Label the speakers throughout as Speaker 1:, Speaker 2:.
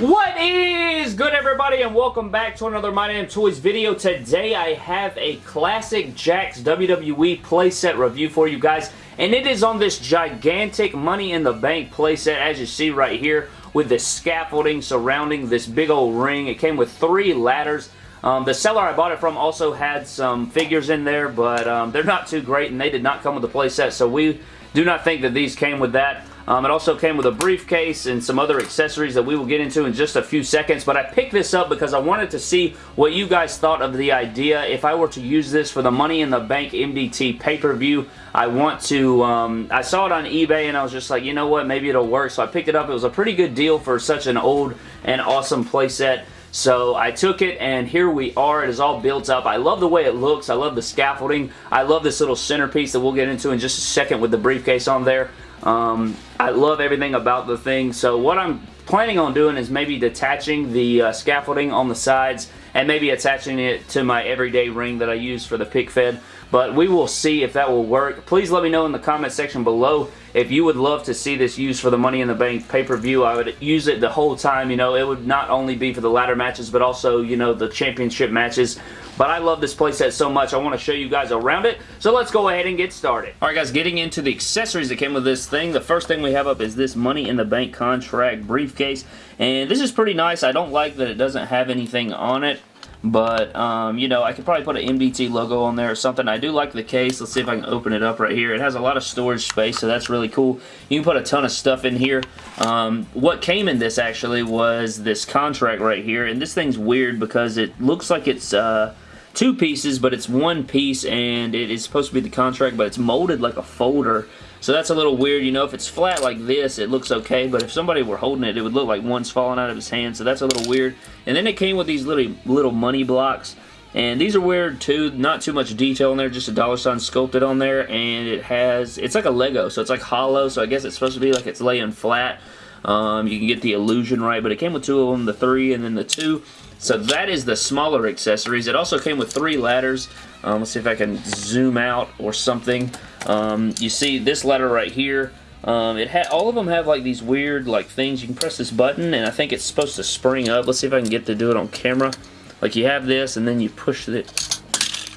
Speaker 1: What is good everybody and welcome back to another My Damn Toys video. Today I have a classic Jakks WWE playset review for you guys and it is on this gigantic Money in the Bank playset as you see right here with the scaffolding surrounding this big old ring. It came with three ladders. Um, the seller I bought it from also had some figures in there but um, they're not too great and they did not come with the playset so we do not think that these came with that. Um, it also came with a briefcase and some other accessories that we will get into in just a few seconds, but I picked this up because I wanted to see what you guys thought of the idea. If I were to use this for the Money in the Bank MDT pay-per-view, I want to, um, I saw it on eBay and I was just like, you know what, maybe it'll work, so I picked it up. It was a pretty good deal for such an old and awesome playset. So I took it and here we are. It is all built up. I love the way it looks. I love the scaffolding. I love this little centerpiece that we'll get into in just a second with the briefcase on there. Um, I love everything about the thing. So what I'm planning on doing is maybe detaching the uh, scaffolding on the sides and maybe attaching it to my everyday ring that I use for the pick fed. But we will see if that will work. Please let me know in the comment section below if you would love to see this used for the Money in the Bank pay-per-view. I would use it the whole time. You know, it would not only be for the ladder matches, but also, you know, the championship matches. But I love this playset so much, I want to show you guys around it. So let's go ahead and get started. Alright guys, getting into the accessories that came with this thing. The first thing we have up is this Money in the Bank contract briefcase. And this is pretty nice. I don't like that it doesn't have anything on it. But, um, you know, I could probably put an MDT logo on there or something. I do like the case. Let's see if I can open it up right here. It has a lot of storage space, so that's really cool. You can put a ton of stuff in here. Um, what came in this, actually, was this contract right here. And this thing's weird because it looks like it's... Uh, two pieces, but it's one piece, and it is supposed to be the contract, but it's molded like a folder. So that's a little weird. You know, if it's flat like this, it looks okay, but if somebody were holding it, it would look like one's falling out of his hand, so that's a little weird. And then it came with these little, little money blocks, and these are weird too, not too much detail in there, just a dollar sign sculpted on there, and it has, it's like a Lego, so it's like hollow, so I guess it's supposed to be like it's laying flat. Um, you can get the illusion right, but it came with two of them, the three and then the two. So that is the smaller accessories. It also came with three ladders. Um, let's see if I can zoom out or something. Um, you see this ladder right here. Um, it had all of them have like these weird like things. You can press this button and I think it's supposed to spring up. Let's see if I can get to do it on camera. Like you have this and then you push it.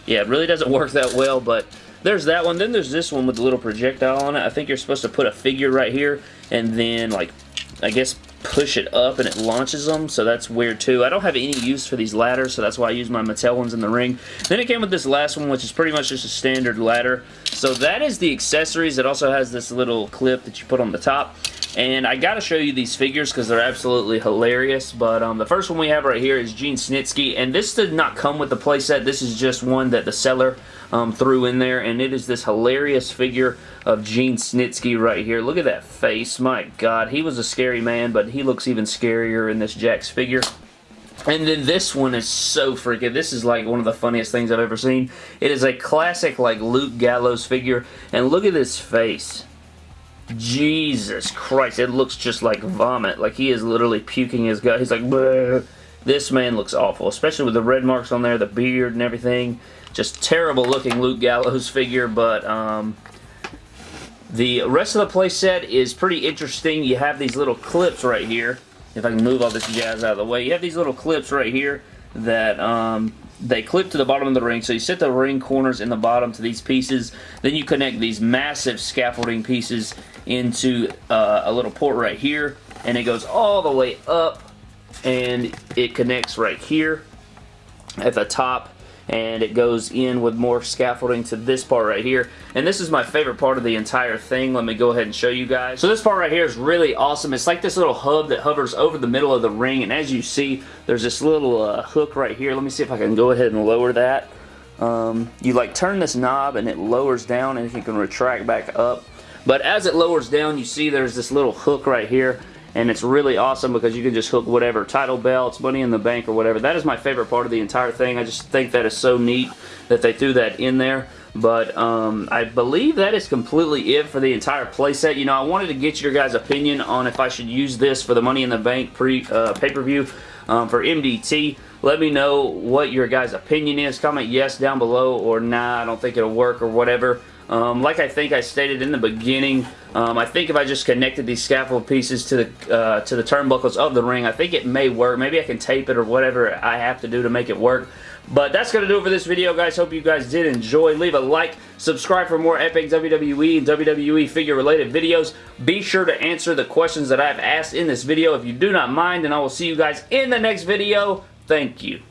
Speaker 1: Yeah, it really doesn't work that well, but there's that one. Then there's this one with the little projectile on it. I think you're supposed to put a figure right here and then like I guess push it up and it launches them, so that's weird too. I don't have any use for these ladders, so that's why I use my Mattel ones in the ring. Then it came with this last one, which is pretty much just a standard ladder. So that is the accessories. It also has this little clip that you put on the top. And I gotta show you these figures because they're absolutely hilarious. But um, the first one we have right here is Gene Snitsky. And this did not come with the playset. This is just one that the seller um, threw in there. And it is this hilarious figure of Gene Snitsky right here. Look at that face. My God. He was a scary man, but he looks even scarier in this Jakks figure. And then this one is so freaking, this is like one of the funniest things I've ever seen. It is a classic like Luke Gallows figure, and look at this face. Jesus Christ, it looks just like vomit. Like he is literally puking his gut. He's like, Bleh. this man looks awful, especially with the red marks on there, the beard and everything. Just terrible looking Luke Gallows figure, but um, the rest of the playset is pretty interesting. You have these little clips right here. If I can move all this jazz out of the way. You have these little clips right here that um, they clip to the bottom of the ring. So you set the ring corners in the bottom to these pieces. Then you connect these massive scaffolding pieces into uh, a little port right here. And it goes all the way up and it connects right here at the top and it goes in with more scaffolding to this part right here. And this is my favorite part of the entire thing. Let me go ahead and show you guys. So this part right here is really awesome. It's like this little hub that hovers over the middle of the ring, and as you see, there's this little uh, hook right here. Let me see if I can go ahead and lower that. Um, you like turn this knob and it lowers down and you can retract back up. But as it lowers down, you see there's this little hook right here and it's really awesome because you can just hook whatever title belts, money in the bank or whatever. That is my favorite part of the entire thing. I just think that is so neat that they threw that in there. But um, I believe that is completely it for the entire playset. You know, I wanted to get your guys' opinion on if I should use this for the Money in the Bank pre uh, pay-per-view um, for MDT. Let me know what your guys' opinion is. Comment yes down below or nah, I don't think it'll work or whatever. Um, like I think I stated in the beginning, um, I think if I just connected these scaffold pieces to the uh, to the turnbuckles of the ring, I think it may work. Maybe I can tape it or whatever I have to do to make it work. But that's going to do it for this video, guys. Hope you guys did enjoy. Leave a like, subscribe for more epic WWE and WWE figure-related videos. Be sure to answer the questions that I've asked in this video if you do not mind, and I will see you guys in the next video. Thank you.